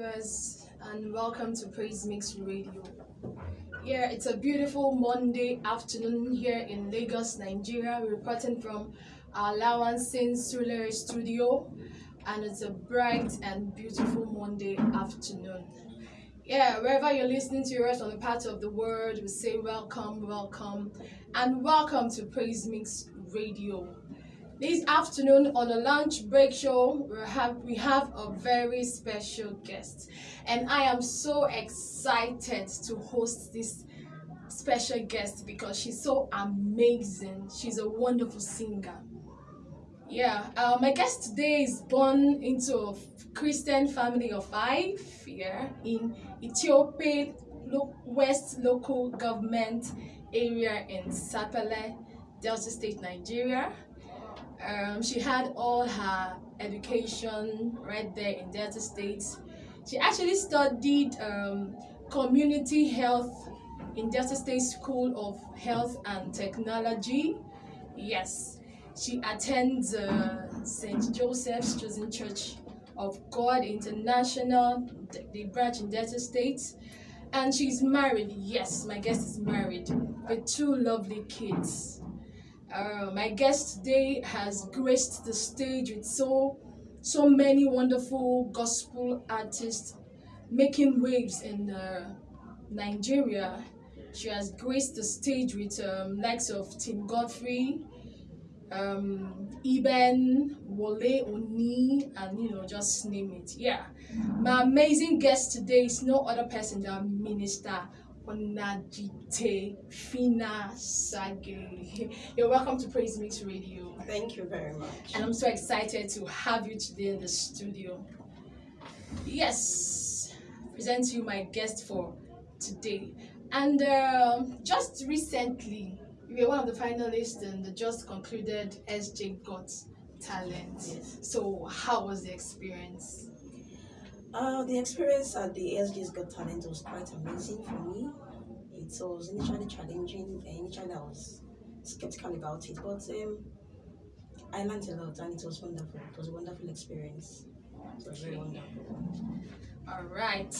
viewers, and welcome to Praise Mix Radio. Yeah, it's a beautiful Monday afternoon here in Lagos, Nigeria. We're reporting from our Lawanson Sulere studio, and it's a bright and beautiful Monday afternoon. Yeah, wherever you're listening to us on the part of the world, we say welcome, welcome, and welcome to Praise Mix Radio. This afternoon on the lunch break show, we have we have a very special guest, and I am so excited to host this special guest because she's so amazing. She's a wonderful singer. Yeah, uh, my guest today is born into a Christian family of five. Yeah, in Ethiope lo- West Local Government area in Sapele, Delta State, Nigeria. Um, she had all her education right there in Delta State. She actually studied um, community health in Delta State School of Health and Technology. Yes, she attends uh, St. Joseph's Chosen Church of God International, the, the branch in Delta State. And she's married. Yes, my guest is married with two lovely kids. Uh, my guest today has graced the stage with so so many wonderful gospel artists making waves in uh, Nigeria. She has graced the stage with um, likes of Tim Godfrey, um, Eben, Wole Oni, and you know, just name it. Yeah. My amazing guest today is no other person than Minister Onajite Phina Sage. You're welcome to Praise Mix Radio. Thank you very much. And I'm so excited to have you today in the studio. Yes, present to you my guest for today. And um just recently, you were one of the finalists in the just concluded SJ Got Talent. Yes. So, how was the experience? Uh, the experience at the SG's Got Talent was quite amazing for me. It was initially challenging, and initially I was skeptical about it, but um, I learned a lot and it was wonderful. It was a wonderful experience. It was very wonderful. All right.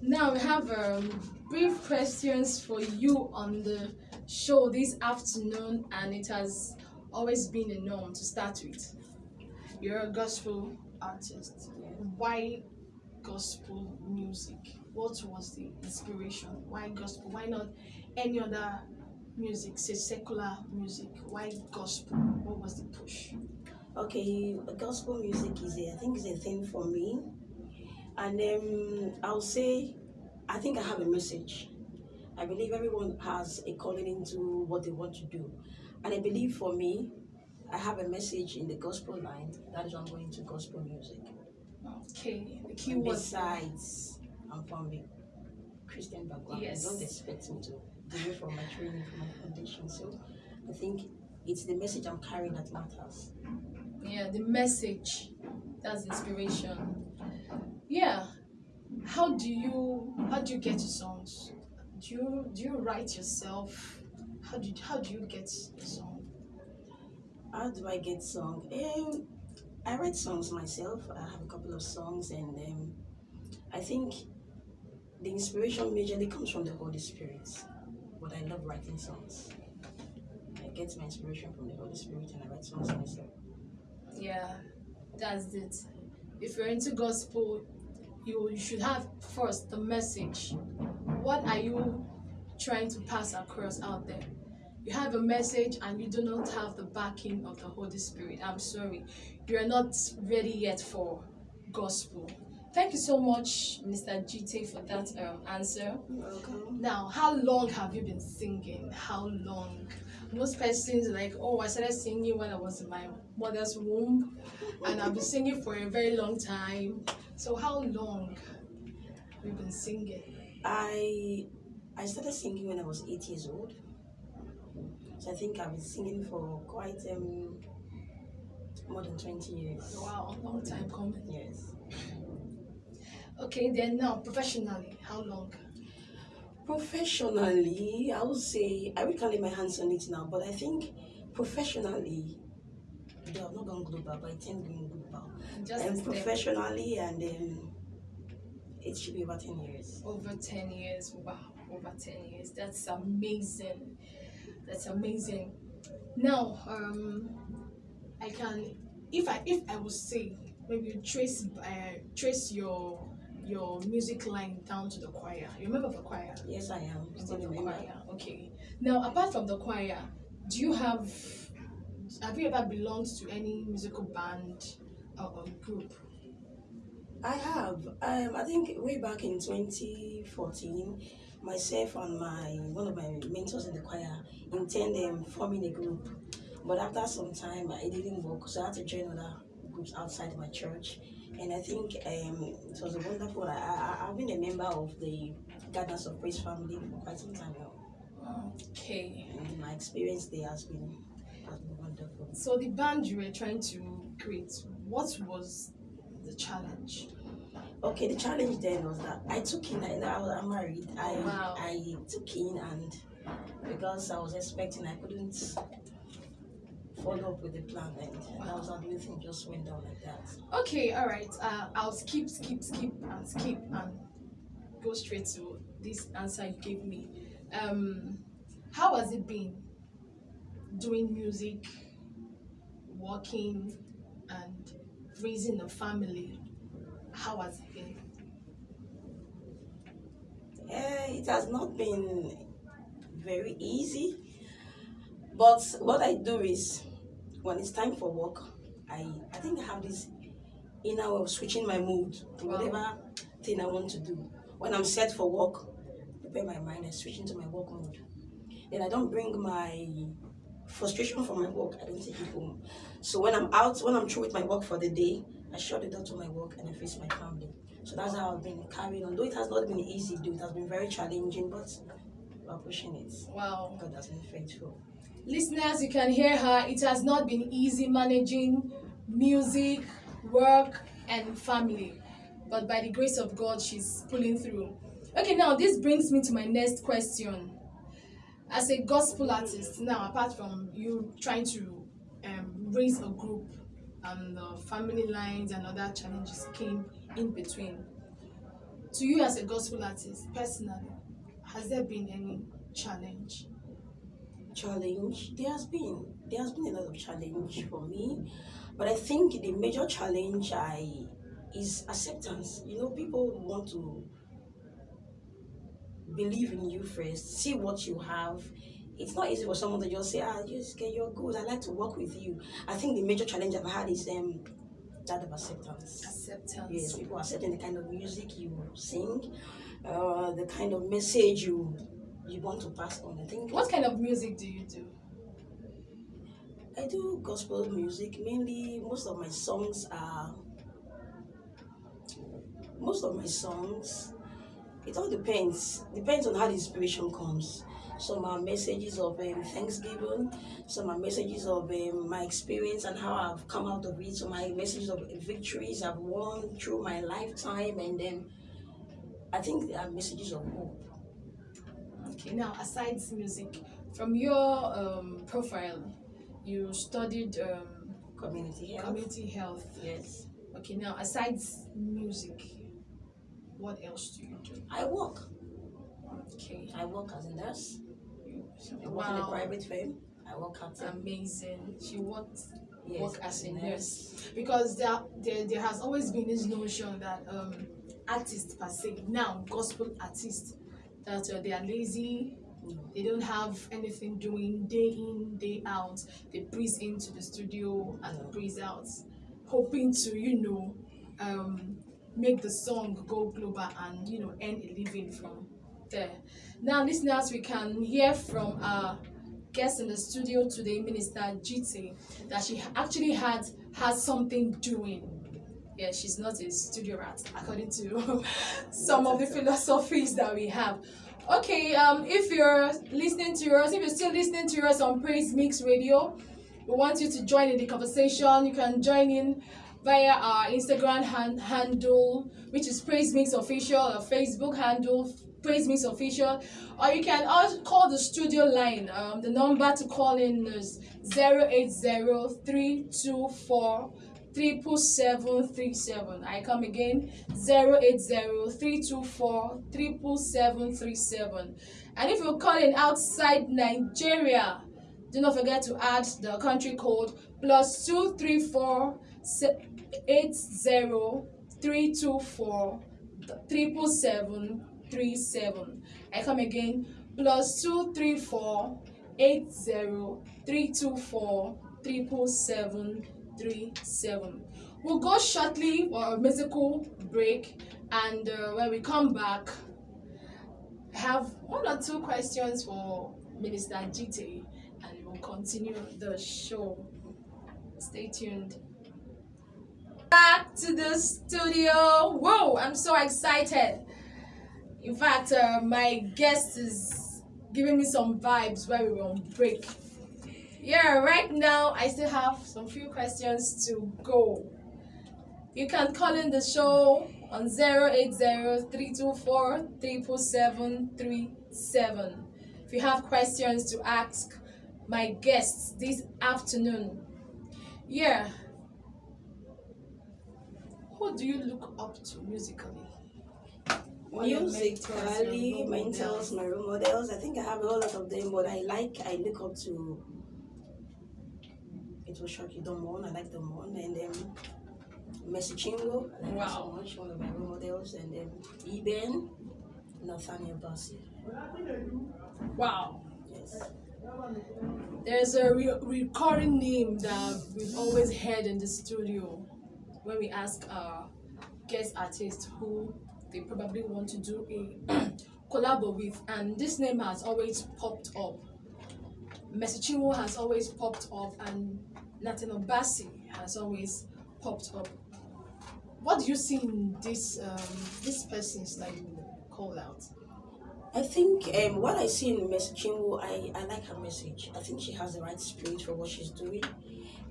Now we have um, brief questions for you on the show this afternoon, and it has always been a norm to start with. You're a gospel artist. Why gospel music? What was the inspiration? Why gospel? Why not any other music, say secular music? Why gospel? What was the push? Okay, gospel music is a, I think is a thing for me, and um, I'll say, I think I have a message. I believe everyone has a calling into what they want to do, and I believe for me, I have a message in the gospel line. That is why I'm going to gospel music. Okay, the key was besides, I'm from a Christian background. Yes. Don't expect me to it from my training, from my foundation. So, I think it's the message I'm carrying that matters. yeah the message that's inspiration yeah how do you how do you get your songs do you do you write yourself how do you, how do you get a song How do I get song? Um, I write songs myself. I have a couple of songs, and um, I think the inspiration majorly comes from the Holy Spirit. But I love writing songs. I get my inspiration from the Holy Spirit, and I write songs myself. yeah that's it if you're into gospel you, you should have first the message what are you trying to pass across out there you have a message and you do not have the backing of the holy spirit i'm sorry. You're not ready yet for gospel. Thank you so much mr gt for that um, answer. Welcome. now how long have you been singing? How long? Most persons like oh i started singing when i was in my mother's womb and i've been singing for a very long time. So how long have you been singing? I I started singing when I was eight years old. So I think I've been singing for quite um more than twenty years. wow long time coming Yes. okay then now professionally how long Professionally, I would say I would lay my hands on it now, but I think professionally, though I've not gone global, but I tend going global. just a and step. professionally and um, It should be about 10 years. Over 10 years. Wow, over 10 years. That's amazing. That's amazing. Now, um, I can, if I if I would say maybe you trace uh, trace your your music line down to the choir. You remember the choir? Yes, I am. Still the remember. choir. Okay. Now, apart from the choir, do you have have you ever belonged to any musical band or, or group? I have. Um, I think way back in 2014, myself and my one of my mentors in the choir intended um, forming a group. But after some time, uh, it didn't work, so I had to join other groups outside my church. And I think um, it was a wonderful. I, I, I've been a member of the Gardeners of Praise family for quite some time now. Okay. And my experience there has been, has been wonderful. So the band you were trying to create, what was the challenge? Okay, the challenge then was that I took in, I, I'm married. I Wow. I took in and because I was expecting, I couldn't follow up with the plan, and that was how the thing just went down like that. Okay, all right. Uh, I'll skip, skip, skip, and skip, and go straight to this answer you gave me. Um, how has it been doing music, working, and raising a family? How has it been? Eh, it has not been very easy, but what I do is when it's time for work, I I think I have this inner way of switching my mood to Wow. whatever thing I want to do. When I'm set for work, prepare my mind and switch into my work mode. Then I don't bring my frustration from my work, I don't take it home. So when I'm out, when I'm through with my work for the day, I shut the door to my work and I face my family. So that's how I've been carrying on. Though it has not been easy, though it has been very challenging, but we're pushing it. Wow. God has been faithful. Listeners, you can hear her. It has not been easy managing music, work, and family. But by the grace of God, she's pulling through. Okay, now this brings me to my next question. As a gospel artist, now apart from you trying to um, raise a group and the family lines and other challenges came in between, to you as a gospel artist personally, has there been any challenge? challenge? There has been. There has been a lot of challenge for me but i think the major challenge i is acceptance. You know people want to believe in you first see what you have it's not easy for someone to just say ah just get you're good i like to work with you i think the major challenge i've had is um that of acceptance Acceptance. yes people accepting the kind of music you sing uh the kind of message you you want to pass on i think What kind of music do you do? I do gospel music. Mainly, most of my songs are. Most of my songs, it all depends. Depends on how the inspiration comes. Some are messages of um, thanksgiving. Some are messages of um, my experience and how I've come out of it. Some are messages of victories I've won through my lifetime, and then I think there are messages of hope. Okay, now aside music, from your um, profile, you studied um, Community health. community health. Yes. Okay, now aside music, what else do you do? I work. Okay, I work as a nurse. You- I work in a private firm. I work at amazing. She worked yes, work as a nurse because there, there there has always been this notion that um artists per se now gospel artists that uh, they are lazy No. they don't have anything doing day in day out they breeze into the studio and breeze out hoping to you know um make the song go global and you know earn a living from there. Now listeners we can hear from our guest in the studio today minister GT that she actually had has something doing. Yeah she's not a studio rat according to some of the philosophies that we have. Okay um if you're listening to us if you're still listening to us on praise mix radio we want you to join in the conversation. You can join in via our instagram han- handle which is praise mix official or facebook handle praise mix official or you can also call the studio line um the number to call in is 080 324 triple seven three seven. I come again zero eight zero three two four triple seven three seven. And if you're calling outside Nigeria, do not forget to add the country code plus two three four eight zero three two four triple seven three seven. I come again plus two three four eight zero three two four triple seven three seven. We'll go shortly for a musical break, and uh, when we come back, I have one or two questions for Minister GT, and we'll continue the show. Stay tuned. Back to the studio. Whoa, I'm so excited. In fact, uh, my guest is giving me some vibes while we were on break. Yeah, right now I still have some few questions to go. You can call in the show on 080-324-77737 if you have questions to ask my guests this afternoon. Yeah. Who do you look up to musically? Musically, mentors, my role models. I think I have a lot of them, but I like, I look up to. It was Shock You Don't Want. I like them one, and then Mercy Chinwo. I like wow. so much, one of my role models, and then Eben, Nathaniel Bassey. Wow. Yes. There's a re recurring name that we've always heard in the studio when we ask our guest artists who they probably want to do a collab with, and this name has always popped up. Mercy Chinwo has always popped up, and Nathaniel Bassey has always popped up. What do you see in this um, these persons that you call out? I think um, what I see in Chinwo, I, I like her message. I think she has the right spirit for what she's doing,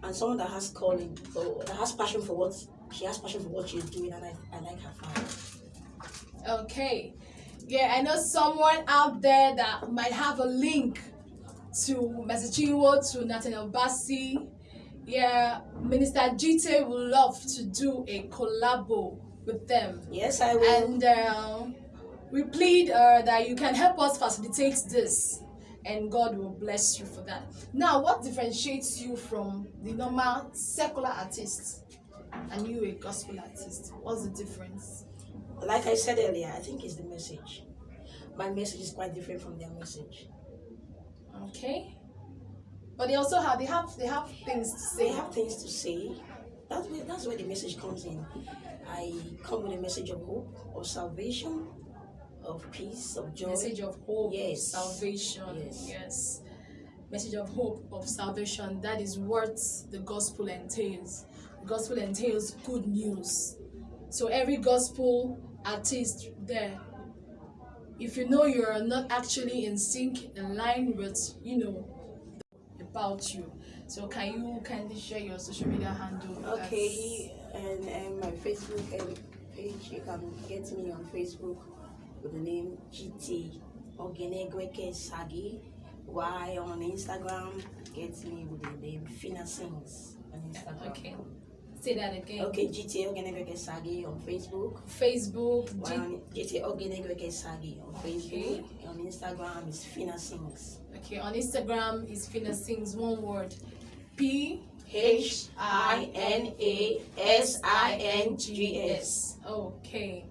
and someone that has calling for that has passion for what she has passion for what she's doing, and I, I like her. Okay, yeah, I know someone out there that might have a link to Mercy Chinwo to Nathaniel Bassey. Yeah, Minister GT would love to do a collabo with them. Yes, I will. And. Uh, we plead uh, that you can help us facilitate this and God will bless you for that. Now, what differentiates you from the normal secular artist and you a gospel artist? What's the difference? Like I said earlier, I think it's the message. My message is quite different from their message. Okay. But they also have they have they have things to say. They have things to say. That's where that's where the message comes in. I come with a message of hope, of salvation, of peace, of joy. Message of hope, yes. salvation. Yes. yes. Message of hope, of salvation. That is what the gospel entails. The gospel entails good news. So every gospel artist there, if you know you're not actually in sync, in line with, you know, about you. So can you kindly share your social media handle? Okay, and, and my Facebook page, you can get me on Facebook with the name GT Ogenegweke Sagi. Why on Instagram, get me with the name Phina Sings on Instagram. Okay. Say that again. Okay, GT Ogenegweke Sagi on Facebook. Facebook. Why on GT Ogenegweke Sagi on Facebook. Okay. On Instagram is Phina Sings. Okay, on Instagram is Phina Sings, one word. P H I N A S I N G S. Okay.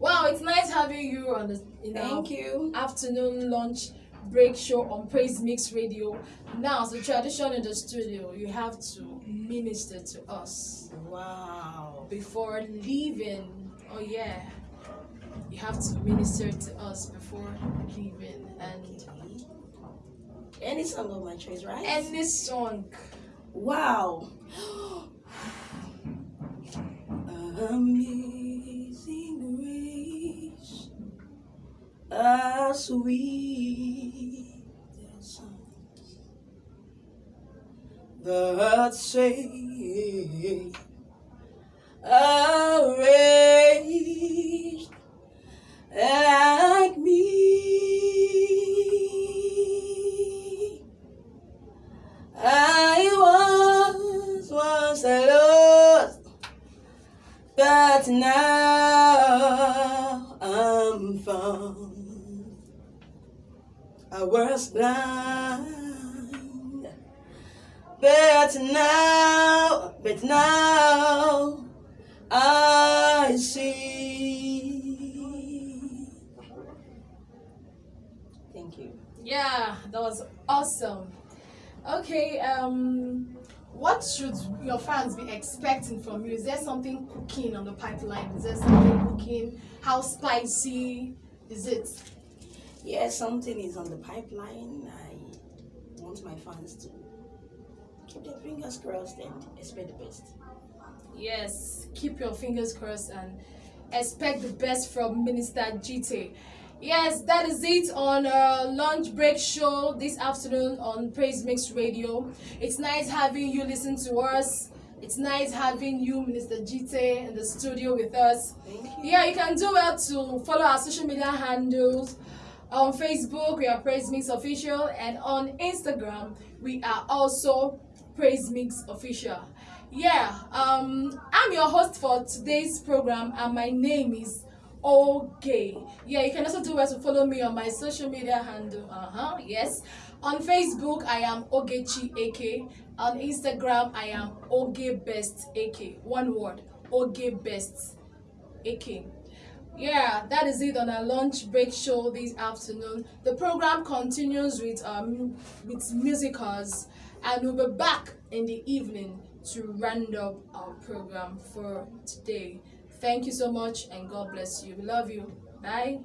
Wow, it's nice having you on the in Thank you. afternoon lunch break show on Praise Mix Radio. Now, as a tradition in the studio, you have to minister to us. Wow. Before leaving, oh yeah, you have to minister to us before leaving. And any song of my choice, right? Any song. Wow. Amazing grace, a sweet sounds that say arranged you. Yeah, that was awesome. Okay, um, what should your fans be expecting from you? Is there something cooking on the pipeline? Is there something cooking? How spicy is it? Yeah, something is on the pipeline. I want my fans to keep their fingers crossed and expect the best. Yes, keep your fingers crossed and expect the best from Minister GT. Yes, that is it on our lunch break show this afternoon on Praise Mix Radio. It's nice having you listen to us. It's nice having you, Minister GT, in the studio with us. Yeah, you can do well to follow our social media handles. On Facebook, we are Praise Mix Official, and on Instagram, we are also Praise Mix Official. Yeah, um, I'm your host for today's program, and my name is Okay. Yeah, you can also do well to follow me on my social media handle. Uh huh. Yes. On Facebook, I am Ogechi AK. On Instagram, I am Oge Best AK. One word, Oge Best AK. Yeah, that is it on our lunch break show this afternoon. The program continues with um with musicals, and we'll be back in the evening to round up our program for today. Thank you so much, and God bless you. We love you. Bye.